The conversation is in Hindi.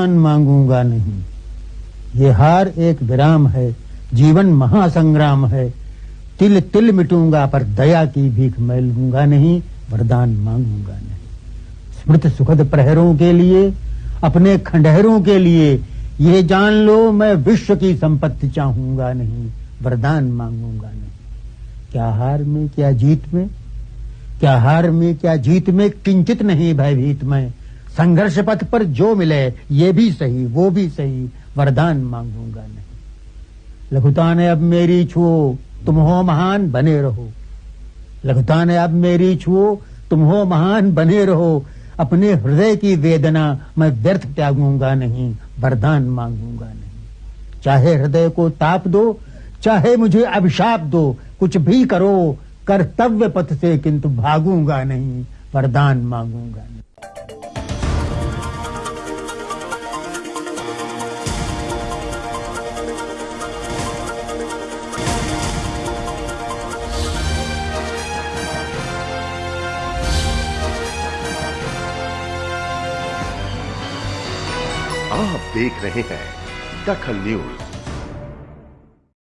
वरदान मांगूँगा नहीं। ये हार एक विराम है, जीवन महासंग्राम है। तिल तिल मिटूँगा पर दया की भीख मैं लूँगा नहीं, वरदान मांगूँगा नहीं। स्मृत सुखद प्रहरों के लिए, अपने खंडहरों के लिए, ये जान लो मैं विश्व की संपत्ति चाहूँगा नहीं, वरदान मांगूँगा नहीं। क्या हार में, क्या जीत में? क्या हार में, क्या जीत में किंचित नहीं भयभीत में संघर्ष पथ पर जो मिले, ये भी सही, वो भी सही, वरदान मांगूँगा नहीं। लघुता ने अब मेरी छुओ, तुम हो महान, बने रहो। लघुता ने अब मेरी छुओ, तुम हो महान, बने रहो। अपने हृदय की वेदना मैं व्यर्थ त्यागूँगा नहीं, वरदान मांगूँगा नहीं। चाहे हृदय को ताप दो, चाहे मुझे अभिशाप दो, कुछ भी करो, कर्तव्य पथ से किंतु भागूँगा नहीं, वरदान मांगूँगा नहीं। आप देख रहे हैं दखल न्यूज़।